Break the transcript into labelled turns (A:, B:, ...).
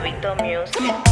A: Gabito Music.